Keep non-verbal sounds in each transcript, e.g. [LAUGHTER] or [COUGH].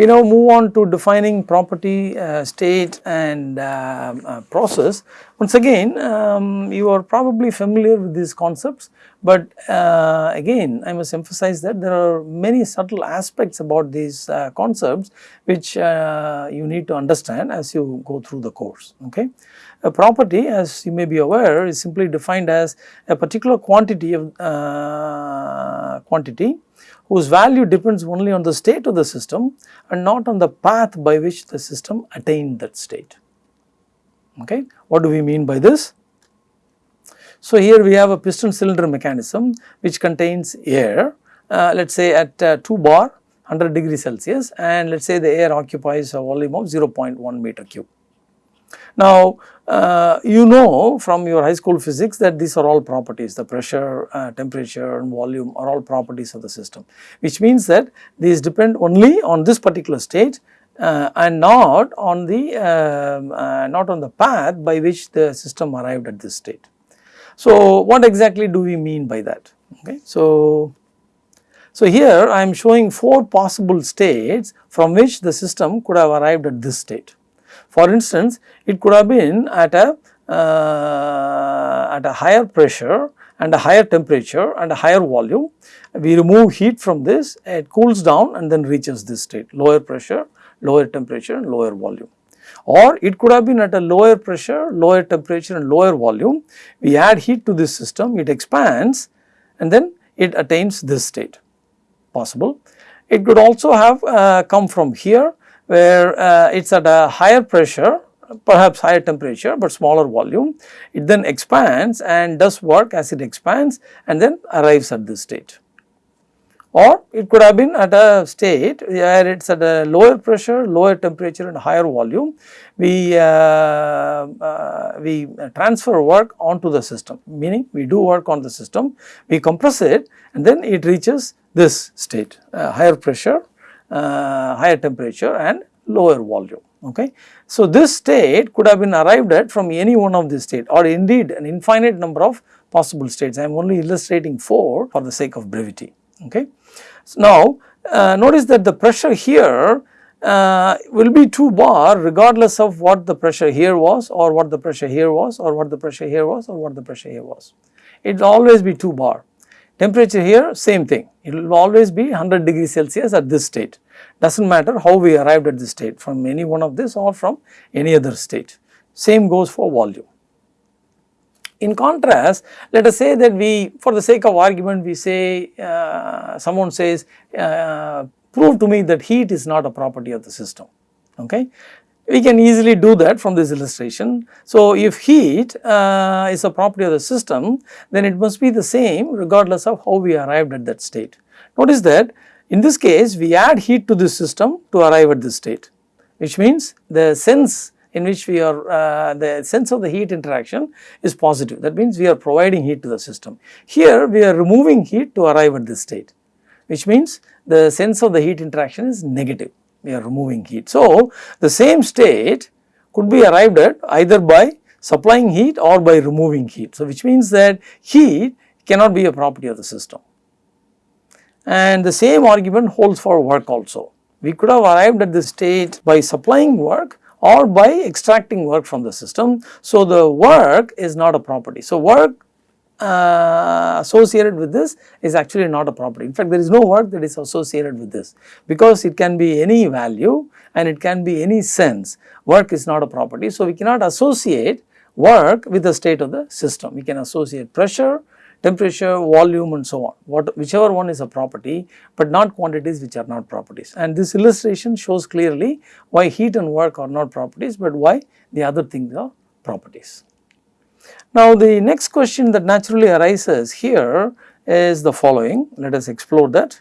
we now move on to defining property, uh, state and uh, uh, process. Once again um, you are probably familiar with these concepts, but uh, again I must emphasize that there are many subtle aspects about these uh, concepts which uh, you need to understand as you go through the course. Okay. A property as you may be aware is simply defined as a particular quantity of quantity whose value depends only on the state of the system and not on the path by which the system attained that state. Okay. What do we mean by this? So, here we have a piston cylinder mechanism which contains air uh, let us say at uh, 2 bar 100 degree Celsius and let us say the air occupies a volume of 0.1 meter cube. Now, uh, you know from your high school physics that these are all properties the pressure, uh, temperature and volume are all properties of the system which means that these depend only on this particular state uh, and not on the um, uh, not on the path by which the system arrived at this state. So, what exactly do we mean by that? Okay. So, so here I am showing 4 possible states from which the system could have arrived at this state. For instance, it could have been at a uh, at a higher pressure and a higher temperature and a higher volume. We remove heat from this, it cools down and then reaches this state, lower pressure, lower temperature and lower volume. Or it could have been at a lower pressure, lower temperature and lower volume. We add heat to this system, it expands and then it attains this state, possible. It could also have uh, come from here where uh, it is at a higher pressure perhaps higher temperature but smaller volume. It then expands and does work as it expands and then arrives at this state. Or it could have been at a state where it is at a lower pressure, lower temperature and higher volume. We, uh, uh, we transfer work onto the system meaning we do work on the system, we compress it and then it reaches this state uh, higher pressure, uh, higher temperature and lower volume. Okay. So, this state could have been arrived at from any one of these states or indeed an infinite number of possible states. I am only illustrating 4 for the sake of brevity. Okay. So, now uh, notice that the pressure here uh, will be 2 bar regardless of what the pressure here was or what the pressure here was or what the pressure here was or what the pressure here was. It will always be 2 bar. Temperature here same thing, it will always be 100 degrees Celsius at this state. Does not matter how we arrived at this state from any one of this or from any other state. Same goes for volume. In contrast, let us say that we for the sake of argument we say uh, someone says uh, prove to me that heat is not a property of the system. Okay. We can easily do that from this illustration. So, if heat uh, is a property of the system, then it must be the same regardless of how we arrived at that state. Notice that in this case we add heat to this system to arrive at this state, which means the sense in which we are uh, the sense of the heat interaction is positive that means we are providing heat to the system. Here we are removing heat to arrive at this state which means the sense of the heat interaction is negative we are removing heat. So, the same state could be arrived at either by supplying heat or by removing heat. So, which means that heat cannot be a property of the system. And the same argument holds for work also. We could have arrived at this state by supplying work or by extracting work from the system. So, the work is not a property. So, work uh, associated with this is actually not a property. In fact, there is no work that is associated with this because it can be any value and it can be any sense. Work is not a property. So, we cannot associate work with the state of the system. We can associate pressure, temperature, volume and so on, what, whichever one is a property, but not quantities which are not properties. And this illustration shows clearly why heat and work are not properties, but why the other things are properties. Now, the next question that naturally arises here is the following, let us explore that.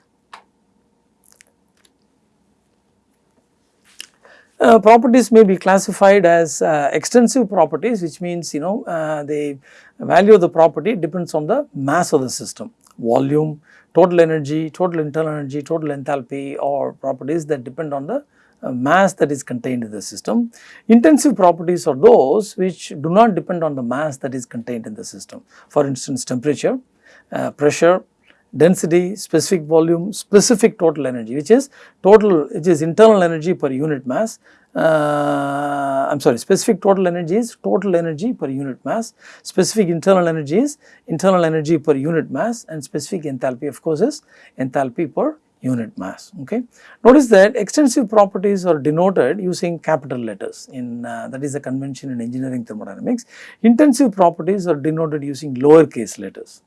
Uh, properties may be classified as uh, extensive properties which means you know uh, the value of the property depends on the mass of the system, volume, total energy, total internal energy, total enthalpy or properties that depend on the uh, mass that is contained in the system. Intensive properties are those which do not depend on the mass that is contained in the system. For instance, temperature, uh, pressure, density, specific volume, specific total energy which is total which is internal energy per unit mass. Uh, I am sorry specific total energy is total energy per unit mass, specific internal energy is internal energy per unit mass and specific enthalpy of course is enthalpy per unit mass okay. Notice that extensive properties are denoted using capital letters in uh, that is the convention in engineering thermodynamics. Intensive properties are denoted using lowercase letters.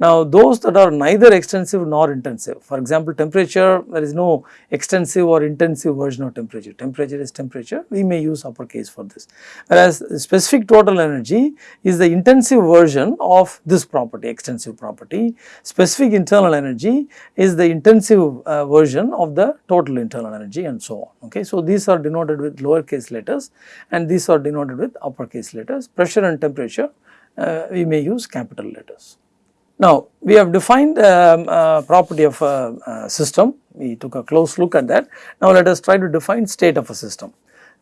Now, those that are neither extensive nor intensive, for example, temperature, there is no extensive or intensive version of temperature, temperature is temperature, we may use uppercase for this. Whereas, specific total energy is the intensive version of this property, extensive property. Specific internal energy is the intensive uh, version of the total internal energy and so on. Okay. So, these are denoted with lowercase letters and these are denoted with uppercase letters. Pressure and temperature, uh, we may use capital letters. Now, we have defined um, uh, property of a, a, system, we took a close look at that. Now, let us try to define state of a system.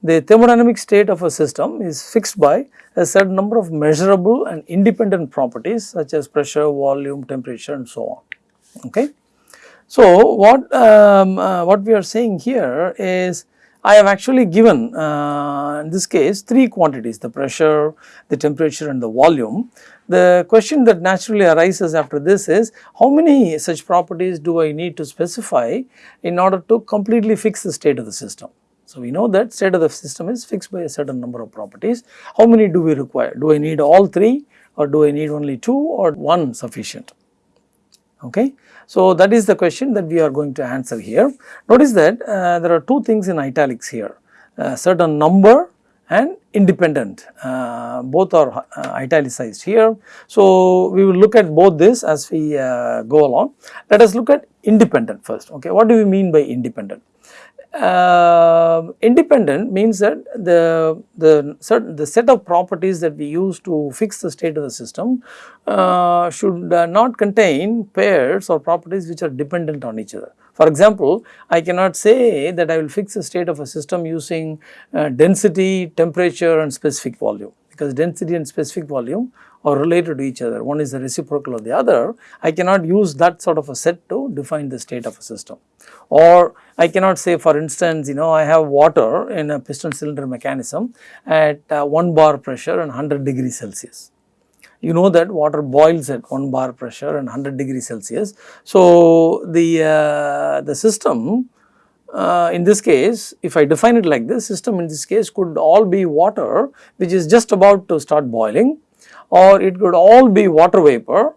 The thermodynamic state of a system is fixed by a certain number of measurable and independent properties such as pressure, volume, temperature and so on. Okay. So, what, um, uh, what we are saying here is I have actually given uh, in this case three quantities the pressure, the temperature and the volume the question that naturally arises after this is how many such properties do I need to specify in order to completely fix the state of the system. So, we know that state of the system is fixed by a certain number of properties. How many do we require? Do I need all three or do I need only two or one sufficient? Okay. So, that is the question that we are going to answer here. Notice that uh, there are two things in italics here, a certain number and independent uh, both are uh, italicized here. So, we will look at both this as we uh, go along. Let us look at independent first okay. What do we mean by independent? Uh, independent means that the, the, certain, the set of properties that we use to fix the state of the system uh, should uh, not contain pairs or properties which are dependent on each other. For example, I cannot say that I will fix the state of a system using uh, density, temperature and specific volume because density and specific volume are related to each other. One is the reciprocal of the other. I cannot use that sort of a set to define the state of a system. Or I cannot say for instance, you know, I have water in a piston cylinder mechanism at uh, 1 bar pressure and 100 degrees Celsius you know that water boils at 1 bar pressure and 100 degrees Celsius. So, the, uh, the system uh, in this case if I define it like this system in this case could all be water which is just about to start boiling or it could all be water vapor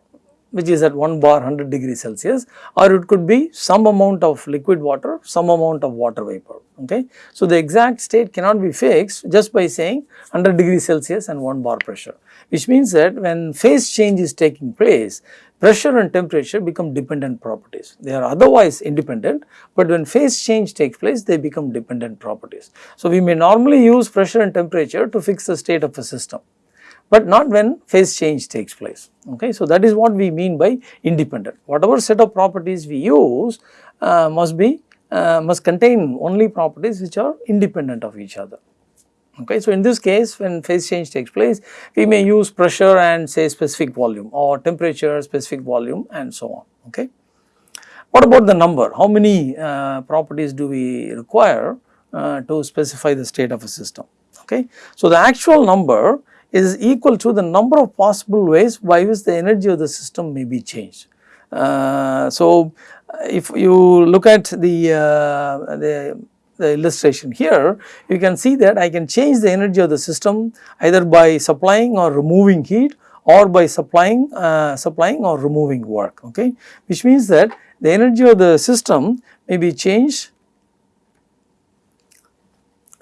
which is at 1 bar 100 degrees Celsius or it could be some amount of liquid water, some amount of water vapor. Okay. So, the exact state cannot be fixed just by saying 100 degrees Celsius and 1 bar pressure which means that when phase change is taking place pressure and temperature become dependent properties. They are otherwise independent, but when phase change takes place they become dependent properties. So, we may normally use pressure and temperature to fix the state of a system but not when phase change takes place. Okay. So, that is what we mean by independent. Whatever set of properties we use uh, must be uh, must contain only properties which are independent of each other. Okay. So, in this case when phase change takes place we may use pressure and say specific volume or temperature specific volume and so on. Okay. What about the number? How many uh, properties do we require uh, to specify the state of a system? Okay. So, the actual number is equal to the number of possible ways by which the energy of the system may be changed. Uh, so, if you look at the, uh, the, the illustration here, you can see that I can change the energy of the system either by supplying or removing heat or by supplying, uh, supplying or removing work, okay, which means that the energy of the system may be changed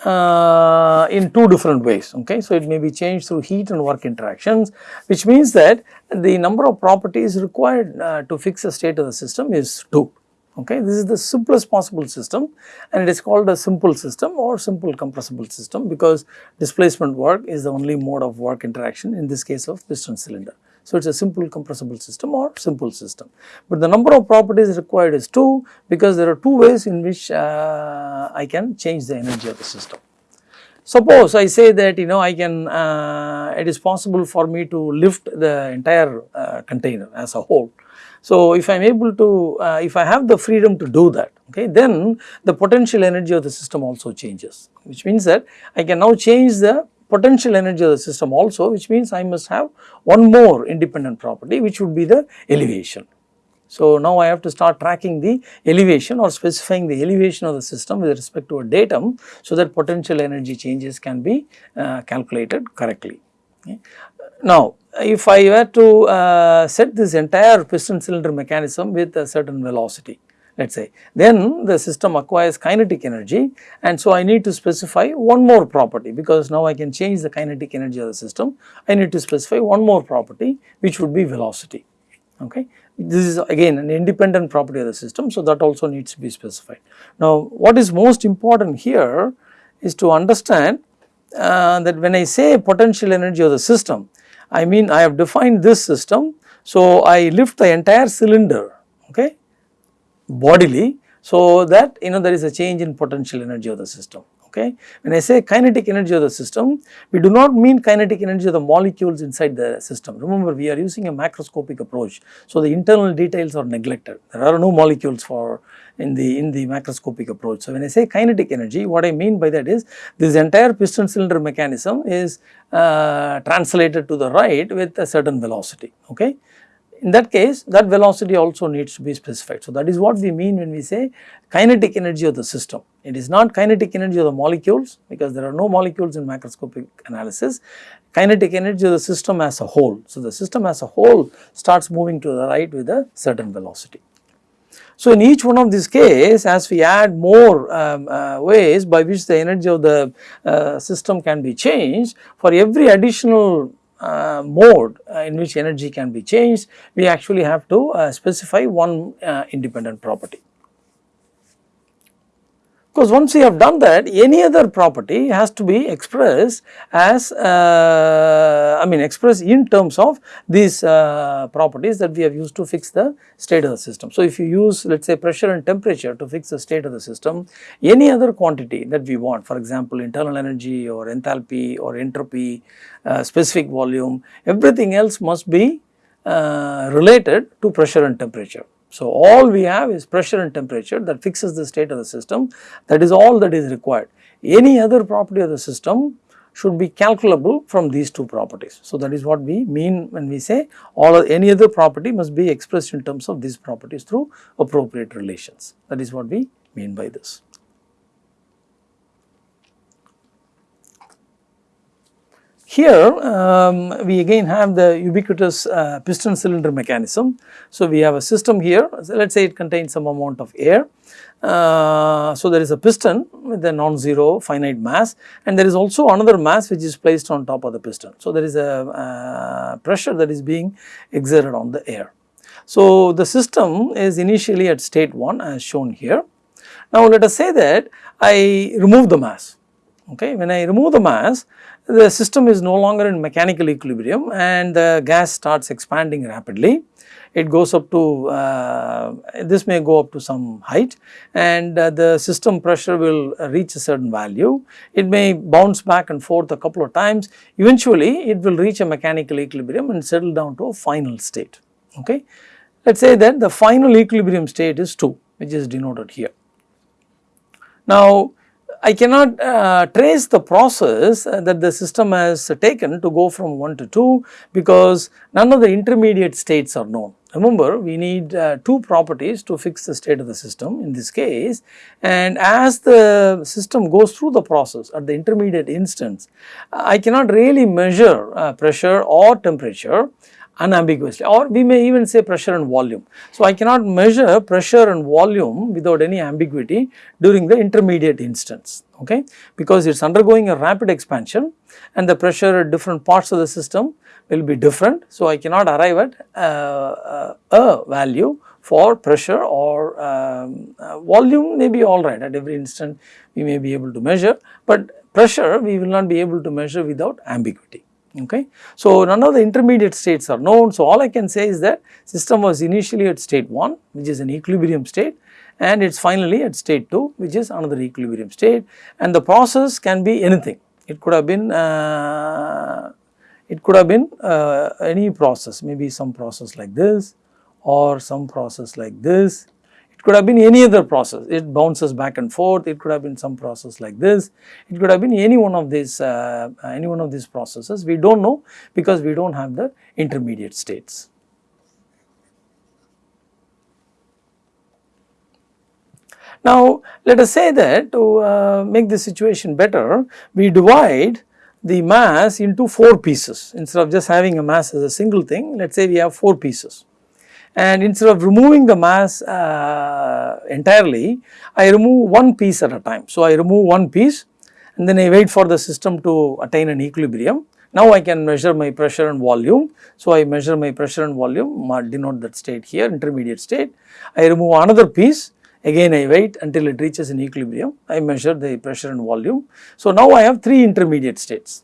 uh, in two different ways okay. So, it may be changed through heat and work interactions which means that the number of properties required uh, to fix the state of the system is 2 okay. This is the simplest possible system and it is called a simple system or simple compressible system because displacement work is the only mode of work interaction in this case of piston cylinder. So, it is a simple compressible system or simple system. But the number of properties required is 2 because there are two ways in which uh, I can change the energy of the system. Suppose I say that you know I can uh, it is possible for me to lift the entire uh, container as a whole So, if I am able to, uh, if I have the freedom to do that, okay, then the potential energy of the system also changes, which means that I can now change the potential energy of the system also, which means I must have one more independent property, which would be the elevation. So, now I have to start tracking the elevation or specifying the elevation of the system with respect to a datum, so that potential energy changes can be uh, calculated correctly. Okay. Now, if I were to uh, set this entire piston cylinder mechanism with a certain velocity, let us say, then the system acquires kinetic energy and so I need to specify one more property because now I can change the kinetic energy of the system. I need to specify one more property which would be velocity. Okay. This is again an independent property of the system, so that also needs to be specified. Now, what is most important here is to understand uh, that when I say potential energy of the system, I mean I have defined this system. So, I lift the entire cylinder okay, bodily so that you know there is a change in potential energy of the system okay. When I say kinetic energy of the system, we do not mean kinetic energy of the molecules inside the system. Remember we are using a macroscopic approach. So, the internal details are neglected. There are no molecules for in the in the macroscopic approach. So, when I say kinetic energy, what I mean by that is this entire piston cylinder mechanism is uh, translated to the right with a certain velocity, okay. In that case that velocity also needs to be specified. So, that is what we mean when we say kinetic energy of the system. It is not kinetic energy of the molecules because there are no molecules in macroscopic analysis, kinetic energy of the system as a whole. So, the system as a whole starts moving to the right with a certain velocity. So, in each one of these case as we add more um, uh, ways by which the energy of the uh, system can be changed for every additional uh, mode uh, in which energy can be changed, we actually have to uh, specify one uh, independent property. Because once we have done that, any other property has to be expressed as, uh, I mean expressed in terms of these uh, properties that we have used to fix the state of the system. So, if you use let us say pressure and temperature to fix the state of the system, any other quantity that we want for example, internal energy or enthalpy or entropy, uh, specific volume, everything else must be uh, related to pressure and temperature. So, all we have is pressure and temperature that fixes the state of the system that is all that is required. Any other property of the system should be calculable from these two properties. So, that is what we mean when we say all any other property must be expressed in terms of these properties through appropriate relations. That is what we mean by this. Here um, we again have the ubiquitous uh, piston cylinder mechanism. So, we have a system here so let us say it contains some amount of air. Uh, so, there is a piston with a non-zero finite mass and there is also another mass which is placed on top of the piston. So, there is a uh, pressure that is being exerted on the air. So, the system is initially at state 1 as shown here. Now, let us say that I remove the mass okay. When I remove the mass the system is no longer in mechanical equilibrium and the gas starts expanding rapidly. It goes up to, uh, this may go up to some height and uh, the system pressure will reach a certain value. It may bounce back and forth a couple of times. Eventually, it will reach a mechanical equilibrium and settle down to a final state, okay. Let us say that the final equilibrium state is 2 which is denoted here. Now, I cannot uh, trace the process that the system has taken to go from 1 to 2 because none of the intermediate states are known. Remember we need uh, two properties to fix the state of the system in this case and as the system goes through the process at the intermediate instance I cannot really measure uh, pressure or temperature unambiguously. Or we may even say pressure and volume. So, I cannot measure pressure and volume without any ambiguity during the intermediate instance. Okay? Because it is undergoing a rapid expansion and the pressure at different parts of the system will be different. So, I cannot arrive at uh, uh, a value for pressure or um, uh, volume may be alright at every instant we may be able to measure, but pressure we will not be able to measure without ambiguity okay. So, none of the intermediate states are known. So, all I can say is that system was initially at state 1 which is an equilibrium state and it is finally at state 2 which is another equilibrium state and the process can be anything. It could have been uh, it could have been uh, any process maybe some process like this or some process like this. It could have been any other process, it bounces back and forth, it could have been some process like this, it could have been any one of these, uh, any one of these processes, we do not know because we do not have the intermediate states. Now, let us say that to uh, make the situation better, we divide the mass into 4 pieces. Instead of just having a mass as a single thing, let us say we have 4 pieces. And instead of removing the mass uh, entirely, I remove one piece at a time. So, I remove one piece and then I wait for the system to attain an equilibrium. Now, I can measure my pressure and volume. So, I measure my pressure and volume, denote that state here, intermediate state. I remove another piece Again I wait until it reaches an equilibrium, I measure the pressure and volume. So now I have 3 intermediate states,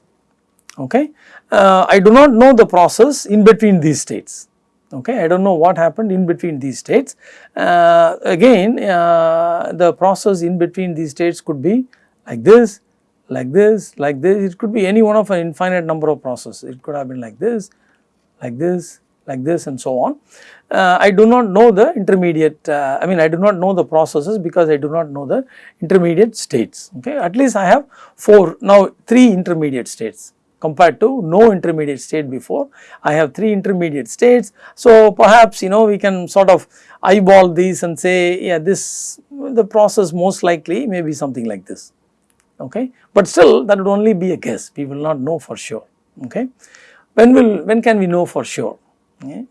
okay. Uh, I do not know the process in between these states, okay. I do not know what happened in between these states. Uh, again uh, the process in between these states could be like this, like this, like this, it could be any one of an infinite number of processes, it could have been like this, like this, like this and so on. Uh, I do not know the intermediate, uh, I mean I do not know the processes because I do not know the intermediate states, okay. At least I have 4, now 3 intermediate states compared to no intermediate state before. I have 3 intermediate states. So, perhaps you know we can sort of eyeball these and say yeah this the process most likely may be something like this, okay. But still that would only be a guess, we will not know for sure, okay. When will, when can we know for sure?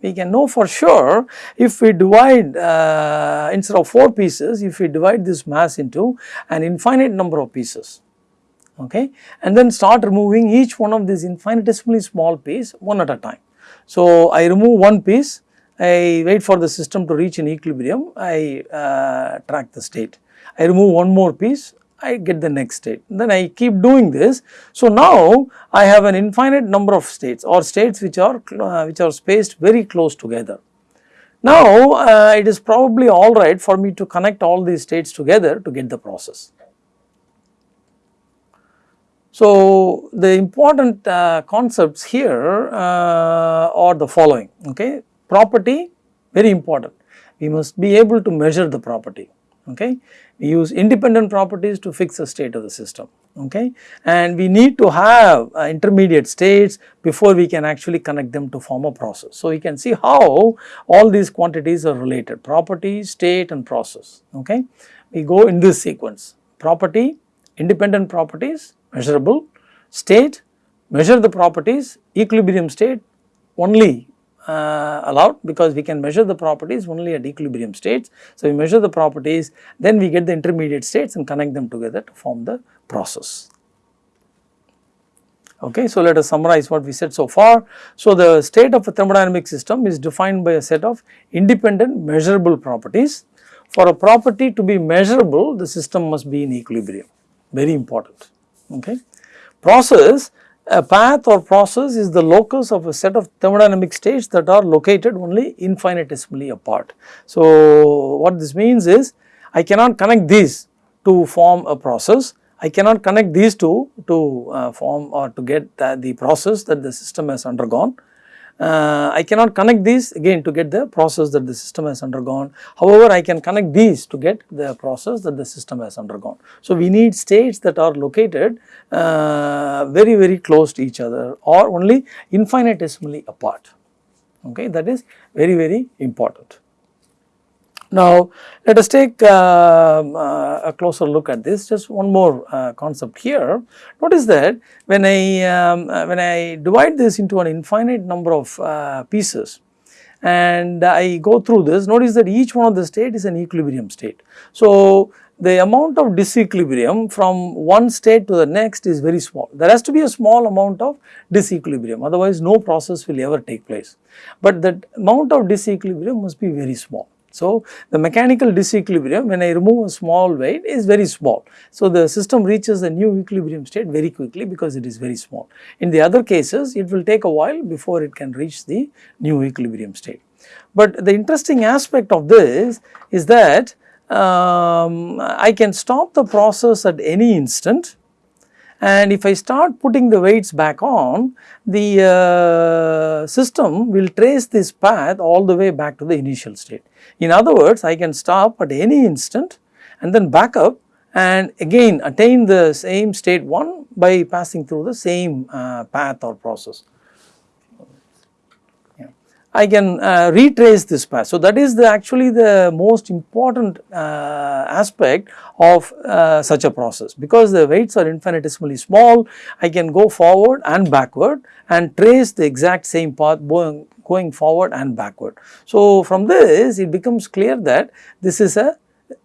we can know for sure if we divide uh, instead of 4 pieces if we divide this mass into an infinite number of pieces okay and then start removing each one of these infinitesimally small piece one at a time. So, I remove one piece I wait for the system to reach an equilibrium I uh, track the state. I remove one more piece I get the next state. Then I keep doing this. So now I have an infinite number of states or states which are uh, which are spaced very close together. Now uh, it is probably alright for me to connect all these states together to get the process. So the important uh, concepts here uh, are the following okay? Property very important. We must be able to measure the property okay? We use independent properties to fix the state of the system okay? And we need to have uh, intermediate states before we can actually connect them to form a process. So, you can see how all these quantities are related property, state and process okay. We go in this sequence. Property, independent properties, measurable, state, measure the properties, equilibrium state only uh, allowed because we can measure the properties only at equilibrium states. So, we measure the properties then we get the intermediate states and connect them together to form the process. Okay, so let us summarize what we said so far. So, the state of a thermodynamic system is defined by a set of independent measurable properties. For a property to be measurable, the system must be in equilibrium, very important. Okay. Process a path or process is the locus of a set of thermodynamic states that are located only infinitesimally apart. So, what this means is I cannot connect these to form a process, I cannot connect these two to uh, form or to get the, the process that the system has undergone uh, I cannot connect these again to get the process that the system has undergone. However, I can connect these to get the process that the system has undergone. So, we need states that are located uh, very very close to each other or only infinitesimally apart okay that is very very important. Now, let us take uh, uh, a closer look at this just one more uh, concept here. Notice that when I um, uh, when I divide this into an infinite number of pieces and I go through this notice that each one of the state is an equilibrium state. So, the amount of disequilibrium from one state to the next is very small. There has to be a small amount of disequilibrium otherwise no process will ever take place. But the amount of disequilibrium must be very small. So, the mechanical disequilibrium when I remove a small weight is very small. So, the system reaches the new equilibrium state very quickly because it is very small. In the other cases it will take a while before it can reach the new equilibrium state. But the interesting aspect of this is that um, I can stop the process at any instant and if I start putting the weights back on, the uh, system will trace this path all the way back to the initial state. In other words, I can stop at any instant and then back up and again attain the same state 1 by passing through the same uh, path or process. I can uh, retrace this path. So, that is the actually the most important uh, aspect of uh, such a process because the weights are infinitesimally small I can go forward and backward and trace the exact same path going, going forward and backward. So, from this it becomes clear that this is a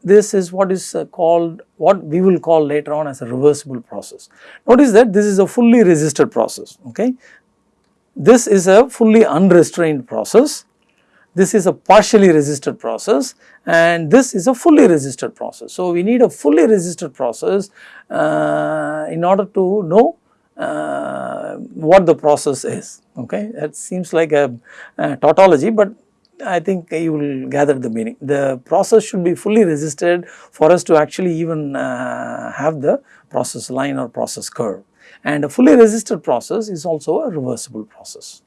this is what is uh, called what we will call later on as a reversible process. Notice that this is a fully resisted process okay. This is a fully unrestrained process, this is a partially resisted process and this is a fully resisted process. So, we need a fully resisted process uh, in order to know uh, what the process is okay. That seems like a, a tautology, but I think you will gather the meaning. The process should be fully resisted for us to actually even uh, have the process line or process curve and a fully resisted process is also a reversible process.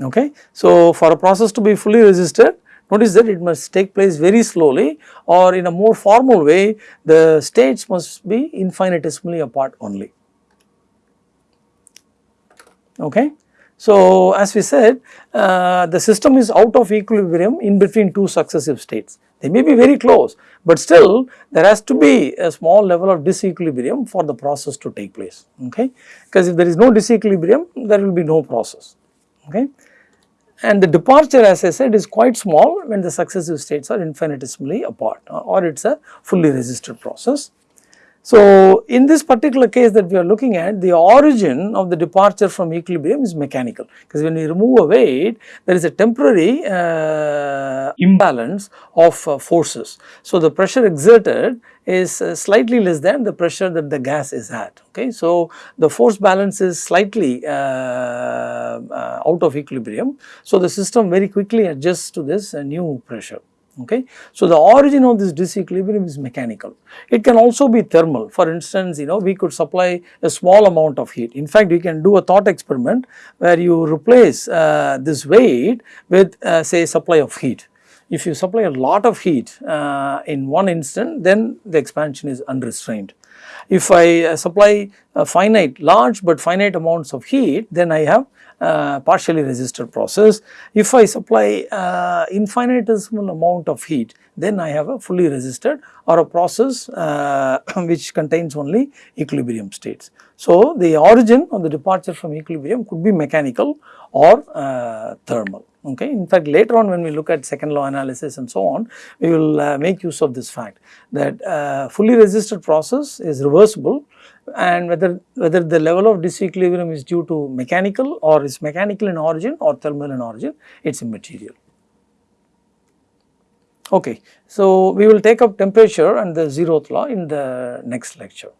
Okay. So, for a process to be fully resisted notice that it must take place very slowly or in a more formal way the states must be infinitesimally apart only. Okay. So, as we said uh, the system is out of equilibrium in between two successive states. They may be very close, but still there has to be a small level of disequilibrium for the process to take place, okay. Because if there is no disequilibrium, there will be no process, okay. And the departure as I said is quite small when the successive states are infinitesimally apart or it is a fully resisted process. So, in this particular case that we are looking at the origin of the departure from equilibrium is mechanical because when we remove a weight there is a temporary uh, imbalance of uh, forces. So, the pressure exerted is uh, slightly less than the pressure that the gas is at okay. So, the force balance is slightly uh, uh, out of equilibrium. So, the system very quickly adjusts to this uh, new pressure okay. So, the origin of this disequilibrium is mechanical. It can also be thermal for instance you know we could supply a small amount of heat. In fact, you can do a thought experiment where you replace uh, this weight with uh, say supply of heat. If you supply a lot of heat uh, in one instant then the expansion is unrestrained. If I uh, supply a finite large but finite amounts of heat then I have uh, partially resisted process. If I supply uh, infinitesimal amount of heat then I have a fully resisted or a process uh, [COUGHS] which contains only equilibrium states. So, the origin of the departure from equilibrium could be mechanical or uh, thermal. Okay. In fact, later on when we look at second law analysis and so on, we will uh, make use of this fact that fully resisted process is reversible and whether whether the level of disequilibrium is due to mechanical or is mechanical in origin or thermal in origin it is immaterial. Okay. So, we will take up temperature and the zeroth law in the next lecture.